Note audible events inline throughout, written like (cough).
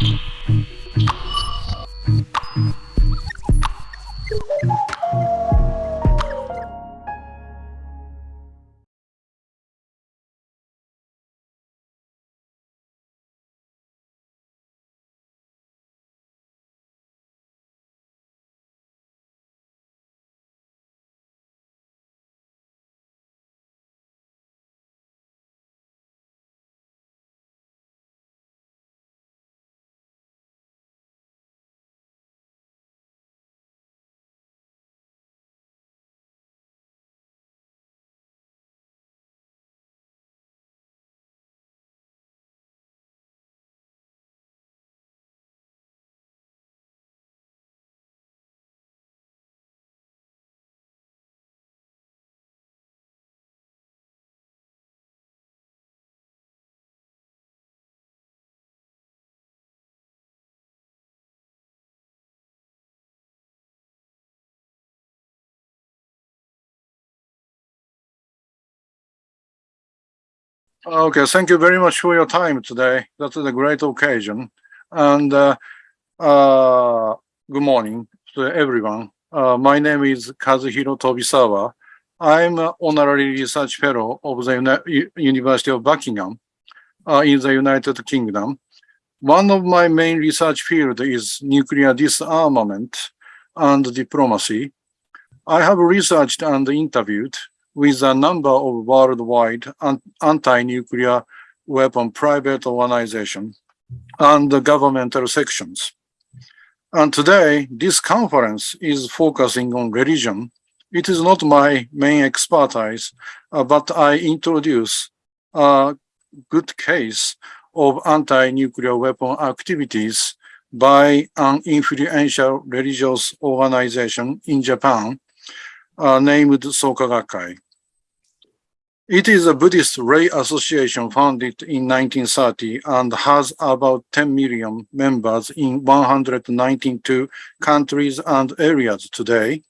Mm-hmm. Okay, thank you very much for your time today. That is a great occasion. And uh, uh, good morning to everyone. Uh, my name is Kazuhiro Tobisawa. I'm an honorary research fellow of the Uni University of Buckingham uh, in the United Kingdom. One of my main research fields is nuclear disarmament and diplomacy. I have researched and interviewed with a number of worldwide anti-nuclear weapon private organizations and governmental sections. And today, this conference is focusing on religion. It is not my main expertise, uh, but I introduce a good case of anti-nuclear weapon activities by an influential religious organization in Japan uh, named Soka Gakkai. It is a Buddhist lay association founded in 1930 and has about 10 million members in 192 countries and areas today.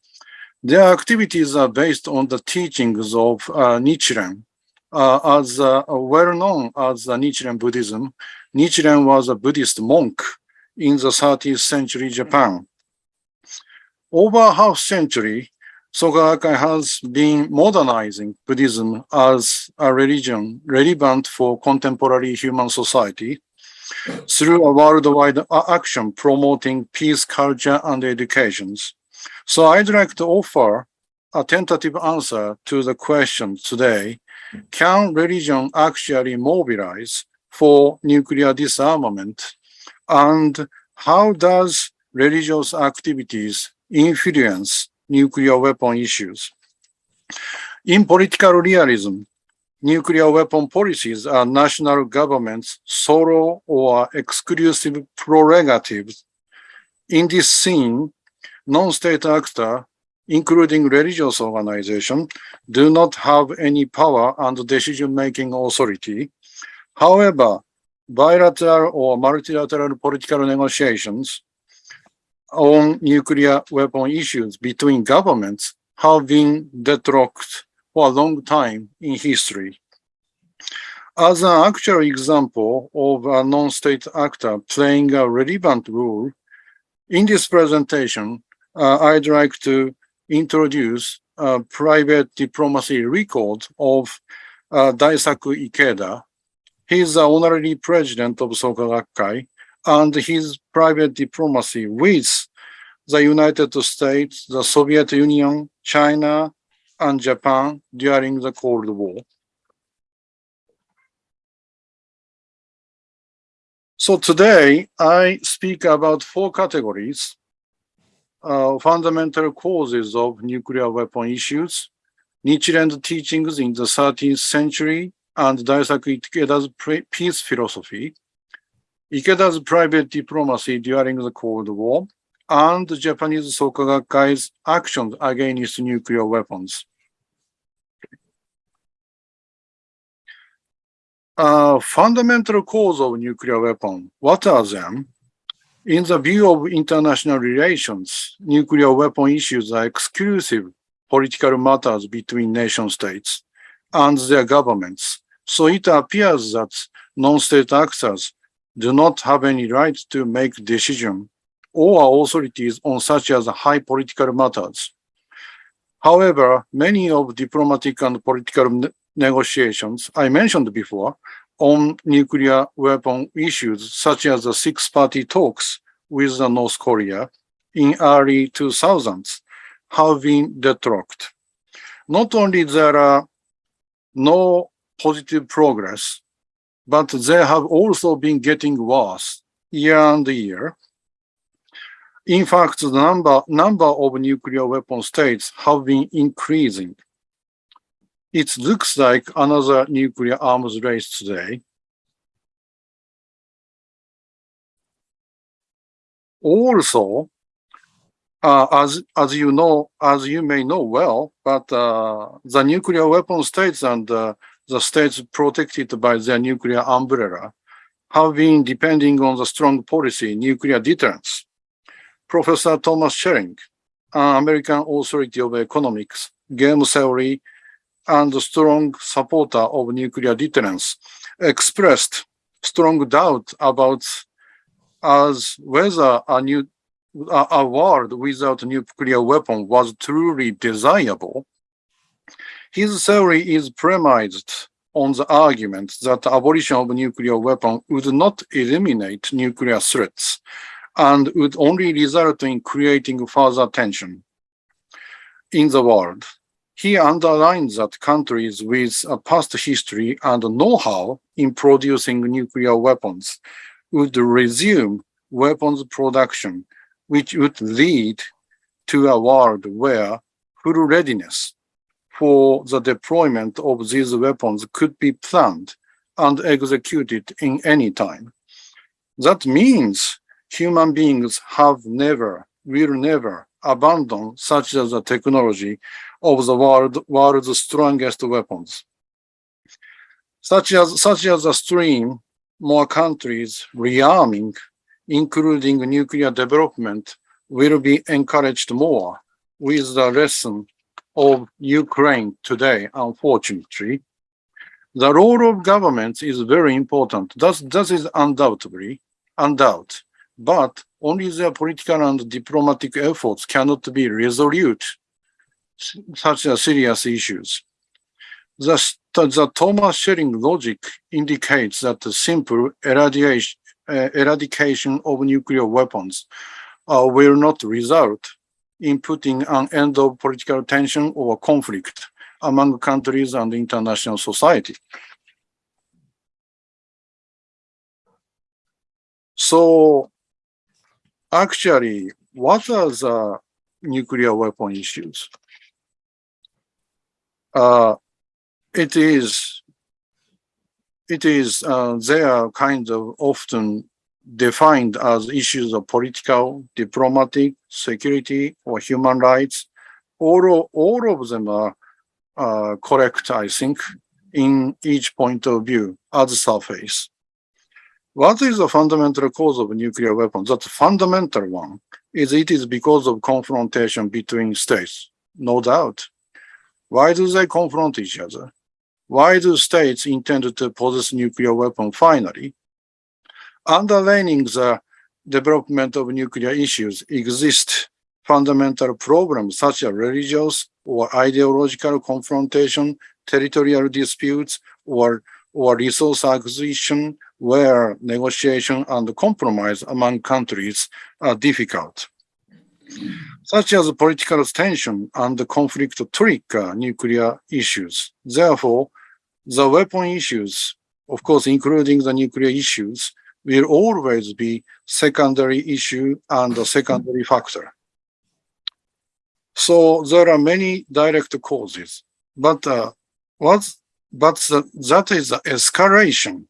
Their activities are based on the teachings of uh, Nichiren. Uh, as uh, well known as uh, Nichiren Buddhism, Nichiren was a Buddhist monk in the 30th century Japan. Over half century, Soka Gakkai has been modernizing Buddhism as a religion relevant for contemporary human society through a worldwide action promoting peace, culture, and educations. So I'd like to offer a tentative answer to the question today. Can religion actually mobilize for nuclear disarmament? And how does religious activities influence nuclear weapon issues. In political realism, nuclear weapon policies are national governments' solo or exclusive prerogatives. In this scene, non-state actors, including religious organizations, do not have any power and decision-making authority. However, bilateral or multilateral political negotiations on nuclear weapon issues between governments have been deadlocked for a long time in history. As an actual example of a non-state actor playing a relevant role, in this presentation, uh, I'd like to introduce a private diplomacy record of uh, Daisaku Ikeda. He's the honorary president of Soka Gakkai, and his private diplomacy with the United States, the Soviet Union, China, and Japan during the Cold War. So today I speak about four categories, uh, fundamental causes of nuclear weapon issues, Nichiren's teachings in the 13th century, and Daisaku Ikeda's peace philosophy, Ikeda's private diplomacy during the Cold War, and Japanese Soka Gakkai's actions against nuclear weapons. Uh, fundamental cause of nuclear weapon, what are them? In the view of international relations, nuclear weapon issues are exclusive political matters between nation states and their governments. So it appears that non-state actors do not have any right to make decision or authorities on such as high political matters. However, many of diplomatic and political ne negotiations I mentioned before on nuclear weapon issues, such as the six-party talks with North Korea in early 2000s, have been detracted. Not only there are no positive progress, but they have also been getting worse year and year. In fact, the number, number of nuclear weapon states have been increasing. It looks like another nuclear arms race today. Also, uh, as as you know, as you may know well, but uh, the nuclear weapon states and uh, the states protected by their nuclear umbrella have been depending on the strong policy nuclear deterrence. Professor Thomas Schelling, an American authority of economics, game theory, and strong supporter of nuclear deterrence, expressed strong doubt about as whether a new a world without nuclear weapon was truly desirable, his theory is premised on the argument that the abolition of nuclear weapon would not eliminate nuclear threats and would only result in creating further tension in the world. He underlines that countries with a past history and know-how in producing nuclear weapons would resume weapons production which would lead to a world where full readiness for the deployment of these weapons could be planned and executed in any time. That means human beings have never, will never abandon such as the technology of the world, world's strongest weapons. Such as, such as a stream, more countries rearming including nuclear development, will be encouraged more with the lesson of Ukraine today, unfortunately. The role of governments is very important. That, that is undoubtedly, undoubt. But only their political and diplomatic efforts cannot be resolute such serious issues. The, the Thomas Schelling logic indicates that the simple eradication, uh, eradication of nuclear weapons uh, will not result in putting an end of political tension or conflict among countries and international society. So actually, what are the nuclear weapon issues? Uh, it is it is, uh, they are kind of often defined as issues of political, diplomatic, security, or human rights. All, all of them are uh, correct, I think, in each point of view as surface. What is the fundamental cause of nuclear weapons? That fundamental one is it is because of confrontation between states, no doubt. Why do they confront each other? Why do states intend to possess nuclear weapon finally? Underlining the development of nuclear issues exist fundamental problems such as religious or ideological confrontation, territorial disputes, or, or resource acquisition where negotiation and compromise among countries are difficult. Such as political tension and conflict trigger uh, nuclear issues. Therefore, the weapon issues, of course, including the nuclear issues, will always be secondary issue and a secondary factor. So there are many direct causes, but uh, what's but the, that is the escalation.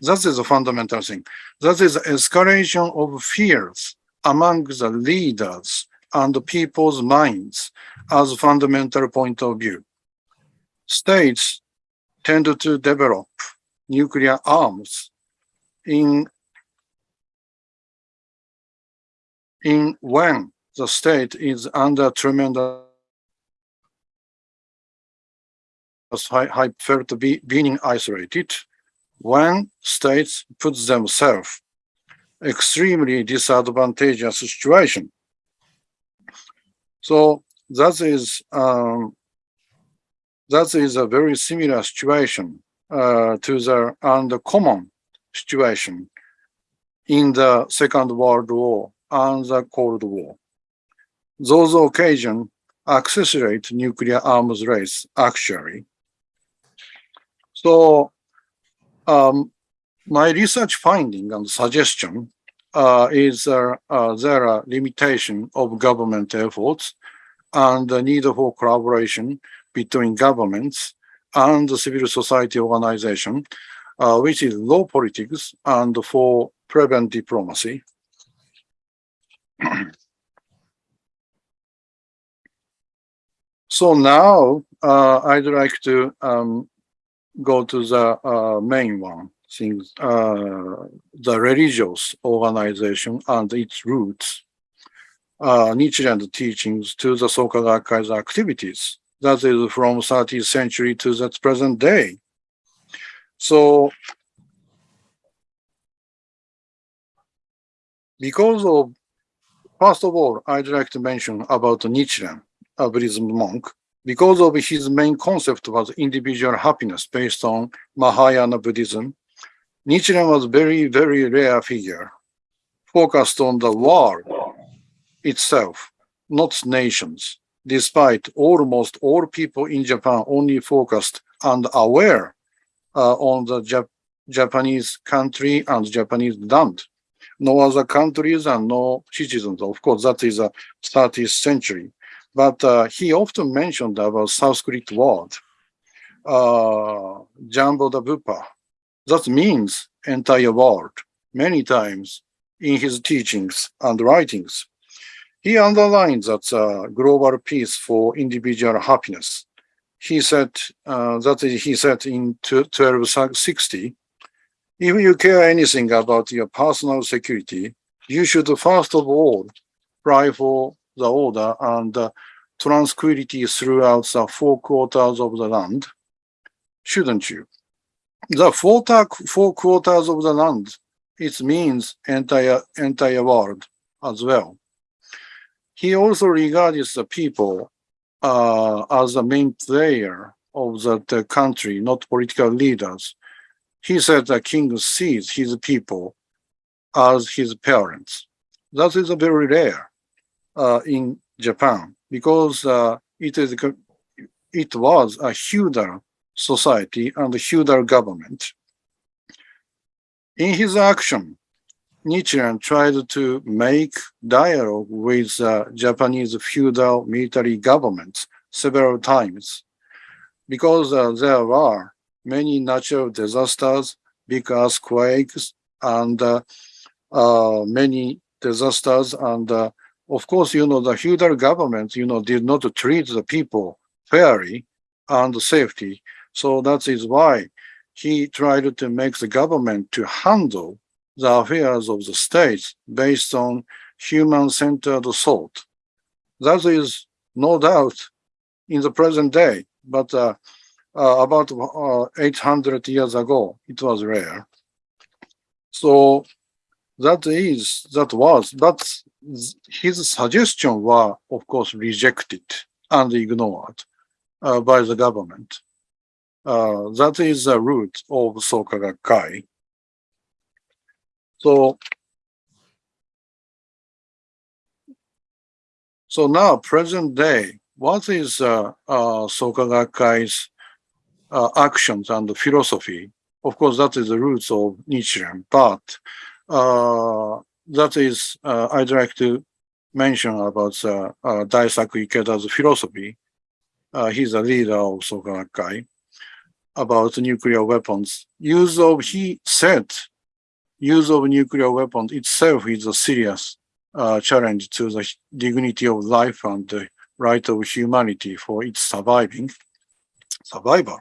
That is a fundamental thing. That is the escalation of fears among the leaders and the people's minds as a fundamental point of view. States tend to develop nuclear arms in in when the state is under tremendous felt be, being isolated when states put themselves extremely disadvantageous situation. So that is um, that is a very similar situation uh, to the uncommon situation in the Second World War and the Cold War. Those occasions accelerate nuclear arms race, actually. So um, my research finding and suggestion uh, is uh, uh, there are limitation of government efforts and the need for collaboration between governments and the civil society organization, uh, which is low politics and for prevent diplomacy. (clears throat) so now uh, I'd like to um, go to the uh, main one, things, uh, the religious organization and its roots, uh, Nichiren teachings to the Soka Gakkai's activities. That is from 30th century to the present day. So because of, first of all, I'd like to mention about Nichiren, a Buddhism monk, because of his main concept was individual happiness based on Mahayana Buddhism. Nichiren was very, very rare figure, focused on the world itself, not nations, despite almost all people in Japan only focused and aware on the Jap Japanese country and Japanese land no other countries and no citizens. Of course, that is a 30th century. But uh, he often mentioned about Sanskrit word, uh, Jambudvipa. That means entire world many times in his teachings and writings. He underlined that uh, global peace for individual happiness. He said uh, that he said in 1260 if you care anything about your personal security, you should first of all pray for the order and uh, tranquility throughout the four quarters of the land, shouldn't you? The four, four quarters of the land, it means entire, entire world as well. He also regards the people uh, as the main player of the country, not political leaders he said the king sees his people as his parents. That is very rare uh, in Japan because uh, it is it was a feudal society and a feudal government. In his action, Nichiren tried to make dialogue with uh, Japanese feudal military governments several times because uh, there were many natural disasters, big earthquakes, and uh, uh, many disasters. And uh, of course, you know, the feudal government, you know, did not treat the people fairly and safety. So that is why he tried to make the government to handle the affairs of the states based on human-centered thought. That is no doubt in the present day, but uh, uh, about uh, 800 years ago. It was rare. So that is, that was, but his suggestion were, of course, rejected and ignored uh, by the government. Uh, that is the root of Soka Gakkai. So, so now, present day, what is uh, uh, Soka Gakkai's uh, actions and philosophy. Of course, that is the roots of Nichiren, but uh, that is, uh, I'd like to mention about uh, uh, Daisaku Ikeda's philosophy. Uh, he's a leader of Soka Gakkai about nuclear weapons. Use of, he said, use of nuclear weapons itself is a serious uh, challenge to the dignity of life and the right of humanity for its surviving survival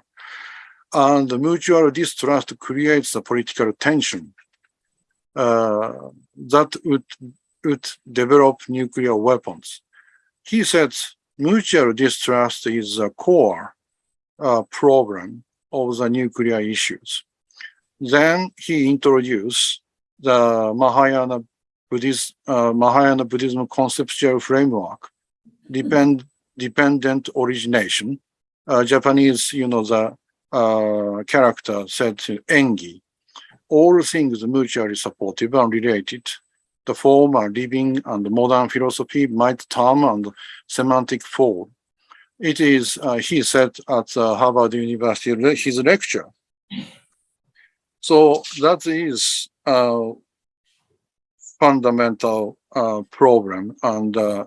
and the mutual distrust creates a political tension uh, that would, would develop nuclear weapons. He said mutual distrust is a core uh, problem of the nuclear issues. Then he introduced the Mahayana Buddhist, uh, Mahayana Buddhism conceptual framework, depend, dependent origination. Uh, Japanese, you know, the uh, character said engi. All things mutually supportive and related. The former living and modern philosophy might term and semantic form. It is, uh, he said at uh, Harvard University, his lecture. So that is a fundamental uh, problem and uh,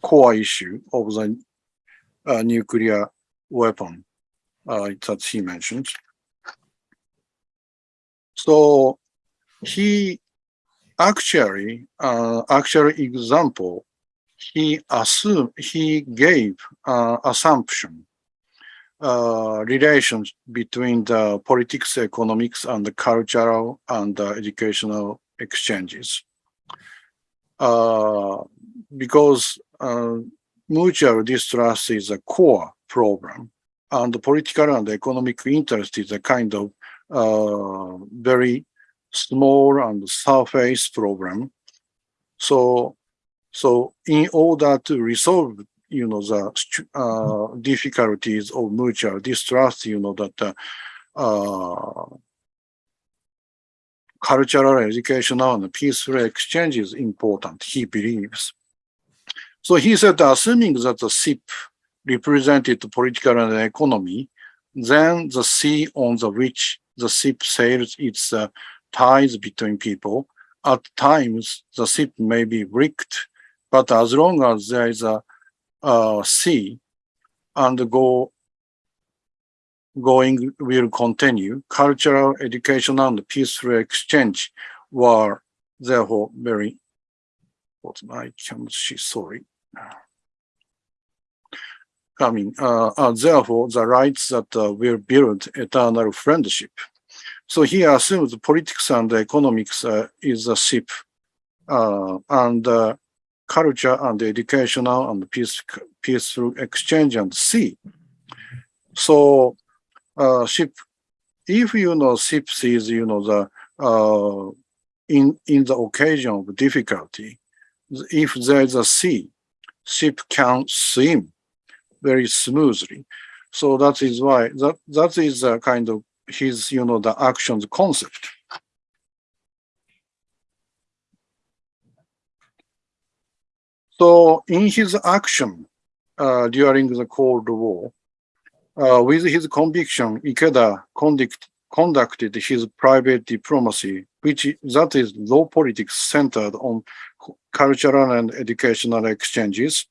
core issue of the uh, nuclear weapon uh, that he mentioned. So he actually, uh, actual example, he assumed, he gave uh, assumption uh, relations between the politics, economics, and the cultural and uh, educational exchanges. Uh, because uh, mutual distrust is a core problem, and the political and economic interest is a kind of uh, very small and surface problem. So, so in order to resolve, you know, the uh, difficulties of mutual distrust, you know, that uh, cultural, educational, and peaceful exchange is important, he believes. So he said, assuming that the SIP represented political and economy, then the sea on the which the ship sails its uh, ties between people. At times, the ship may be wrecked, but as long as there is a, a sea and go going will continue. Cultural, educational, and peaceful exchange were therefore very, I can see, sorry. I mean, uh, uh, therefore, the rights that uh, will build eternal friendship. So he assumes politics and economics uh, is a ship, uh, and uh, culture and educational and peace, peaceful exchange and sea. So uh, ship, if you know ship sees, you know, the uh, in in the occasion of difficulty, if there is a sea, ship can swim very smoothly. So that is why that that is a kind of his, you know, the actions concept. So in his action uh, during the Cold War, uh, with his conviction, Ikeda conduct, conducted his private diplomacy, which that is low politics centered on cultural and educational exchanges.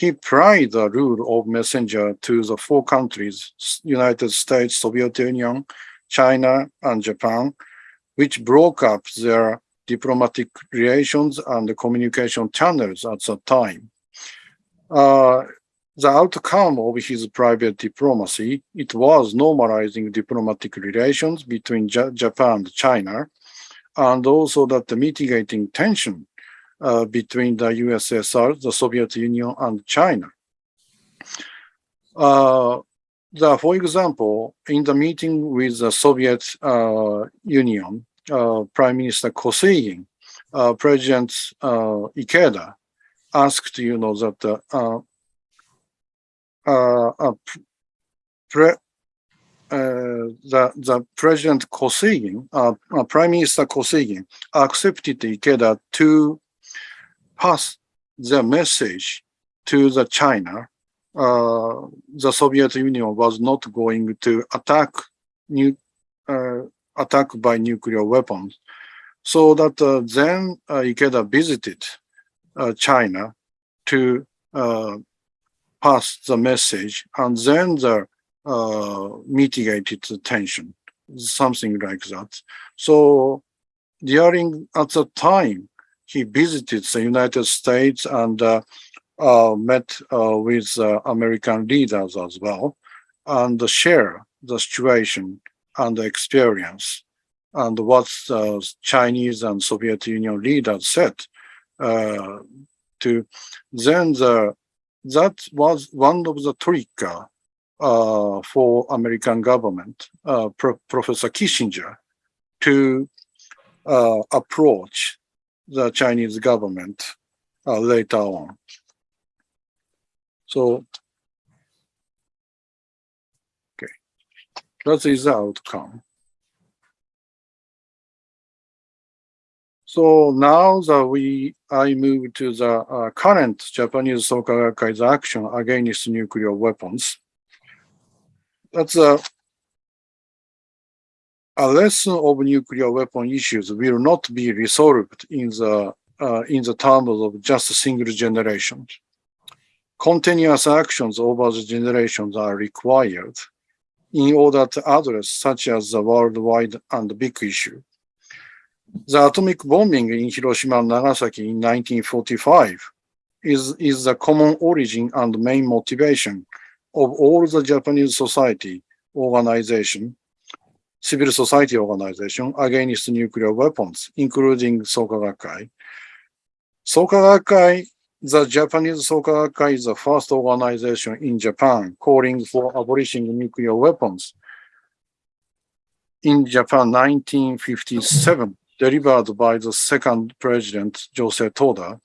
He applied the rule of messenger to the four countries, United States, Soviet Union, China, and Japan, which broke up their diplomatic relations and communication channels at the time. Uh, the outcome of his private diplomacy, it was normalizing diplomatic relations between J Japan and China, and also that mitigating tension uh, between the USSR, the Soviet Union, and China. Uh, the, for example, in the meeting with the Soviet uh, Union, Prime Minister Kosygin, uh, President uh, Ikeda asked, you know, that uh, pre, uh, the, the President Kosygin, uh, uh, Prime Minister Kosygin, accepted Ikeda to pass the message to the China. Uh, the Soviet Union was not going to attack new uh, attack by nuclear weapons. So that uh, then Ikeda visited China to pass the message and then the uh, mitigated the tension, something like that. So during at the time, he visited the United States and uh, uh, met uh, with uh, American leaders as well and share the situation and the experience and what the Chinese and Soviet Union leaders said uh, to then the that was one of the trigger uh, for American government, uh, Pro Professor Kissinger, to uh, approach the Chinese government uh, later on. So, that is the outcome. So now that we, I move to the uh, current Japanese Soka Gakkai's action against nuclear weapons. That's a, a lesson of nuclear weapon issues will not be resolved in the uh, in the terms of just a single generation. Continuous actions over the generations are required in order to address such as the worldwide and big issue. The atomic bombing in Hiroshima and Nagasaki in 1945 is, is the common origin and main motivation of all the Japanese society organization, civil society organization against nuclear weapons, including Soka Gakkai. Soka Gakkai, the Japanese Soka Gakkai is the first organization in Japan calling for abolishing nuclear weapons. In Japan, 1957, delivered by the second president, Josei Toda,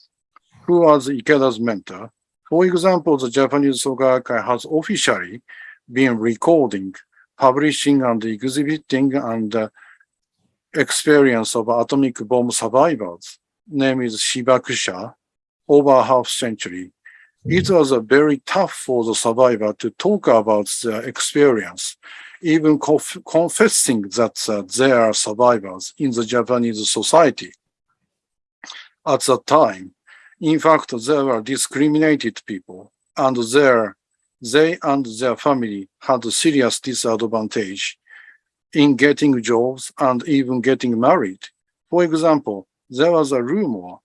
who was Ikeda's mentor. For example, the Japanese Soka Gakkai has officially been recording, publishing, and exhibiting and uh, experience of atomic bomb survivors. Name is Hibakusha, over half century. It was uh, very tough for the survivor to talk about their experience even conf confessing that uh, they are survivors in the Japanese society. At that time, in fact, they were discriminated people, and their, they and their family had a serious disadvantage in getting jobs and even getting married. For example, there was a rumor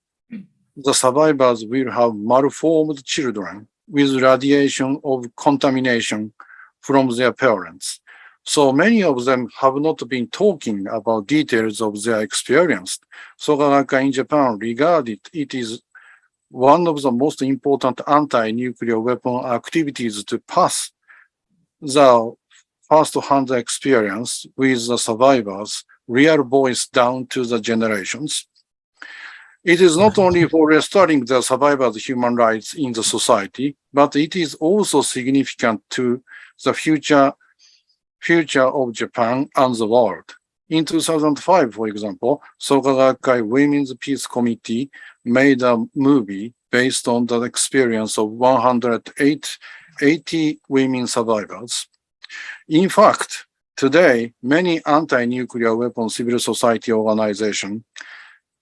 the survivors will have malformed children with radiation of contamination from their parents. So many of them have not been talking about details of their experience. Soka Gakkai in Japan regarded it is one of the most important anti-nuclear weapon activities to pass the first-hand experience with the survivors, real voice down to the generations. It is not only for restoring the survivors' human rights in the society, but it is also significant to the future future of Japan and the world. In 2005, for example, Soka Gakkai Women's Peace Committee made a movie based on the experience of 180 women survivors. In fact, today, many anti-nuclear weapon civil society organizations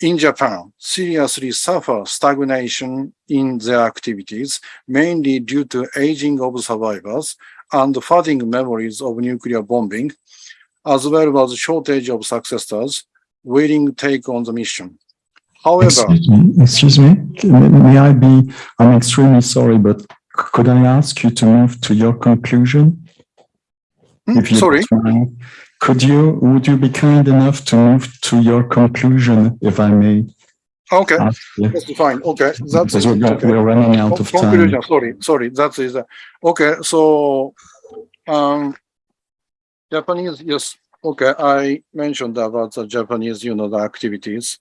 in Japan seriously suffer stagnation in their activities, mainly due to aging of survivors and the fading memories of nuclear bombing, as well as a shortage of successors willing to take on the mission. However, excuse me, excuse me, may I be, I'm extremely sorry, but could I ask you to move to your conclusion? Hmm, If sorry, mind. Could you, would you be kind enough to move to your conclusion, if I may okay, that's fine. Okay, that's Because we're, okay. we're running out of Con- time. Conclusion, sorry, sorry, that is, uh, okay, so, um, Japanese, yes, okay, I mentioned about the Japanese, you know, the activities.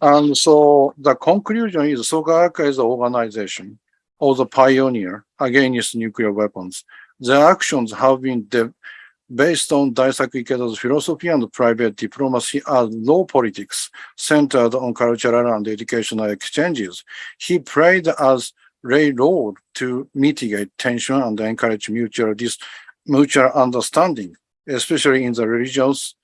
And so the conclusion is Soka Gakkai is the organization or the pioneer against nuclear weapons. Their actions have been based on Daisaku Ikeda's philosophy and private diplomacy as low politics centered on cultural and educational exchanges. He played as railroad to mitigate tension and encourage mutual mutual understanding, especially in the regions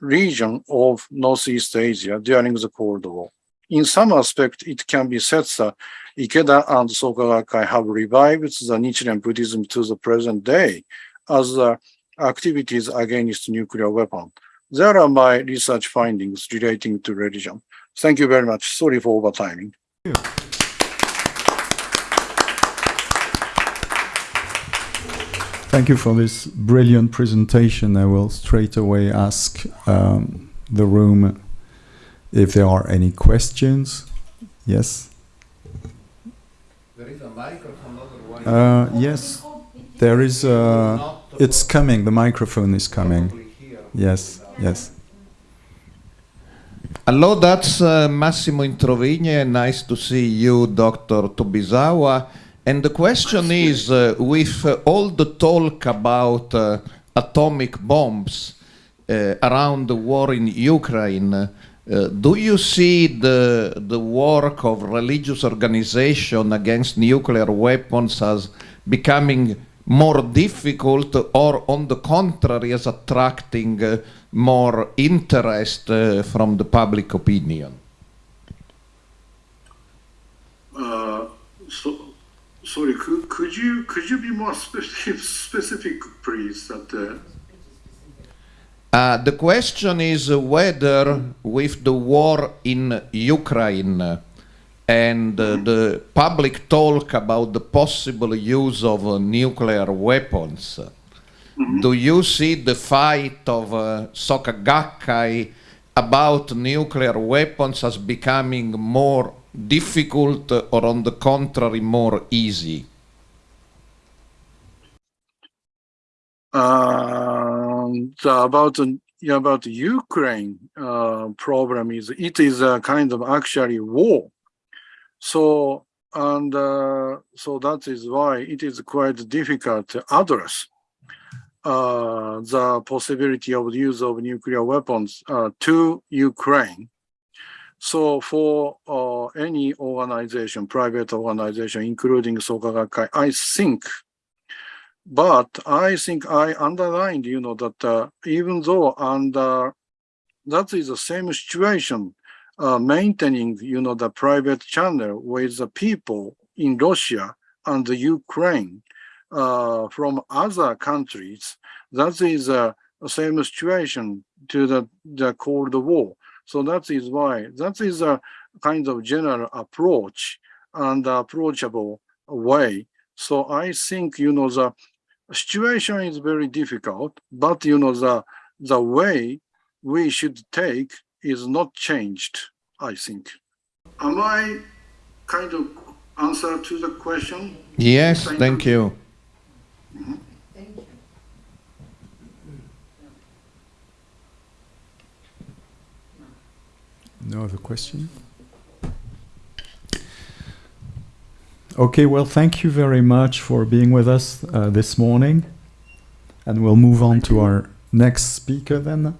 region of Northeast Asia during the Cold War. In some aspect, it can be said that Ikeda and Soka Gakkai have revived the Nichiren Buddhism to the present day as the activities against nuclear weapon. There are my research findings relating to religion. Thank you very much. Sorry for overtiming. Thank you for this brilliant presentation. I will straight away ask um, the room if there are any questions. Yes? There is a microphone otherwise. Uh, yes. There is uh, it's coming. The microphone is coming. Yes, yes. Hello, that's uh, Massimo Introvigne. Nice to see you, Dr. Tobisawa. And the question is, uh, with uh, all the talk about uh, atomic bombs uh, around the war in Ukraine, uh, do you see the, the work of religious organization against nuclear weapons as becoming more difficult or on the contrary as attracting uh, more interest uh, from the public opinion? Uh, so, sorry, could, could you could you be more specific, specific please? That uh, the question is whether, with the war in Ukraine and uh, the public talk about the possible use of uh, nuclear weapons, uh, do you see the fight of uh, Soka Gakkai about nuclear weapons as becoming more difficult or, on the contrary, more easy? um, about yeah, about the Ukraine uh, problem is it is a kind of actually war. So and uh, so that is why it is quite difficult to address uh, the possibility of the use of nuclear weapons uh, to Ukraine. So for uh, any organization, private organization, including Soka Gakkai, I think but I think I underlined, you know, that uh, even though under that is the same situation, uh, maintaining, you know, the private channel with the people in Russia and the Ukraine uh, from other countries, that is uh, the same situation to the, the Cold War. So that is why that is a kind of general approach and approachable way. So I think, you know, the situation is very difficult, but you know, the, the way we should take is not changed, I think. Am I kind of answer to the question? Yes, Thank thank you. No other question? Okay, well, thank you very much for being with us uh, this morning. And we'll move on to our next speaker then.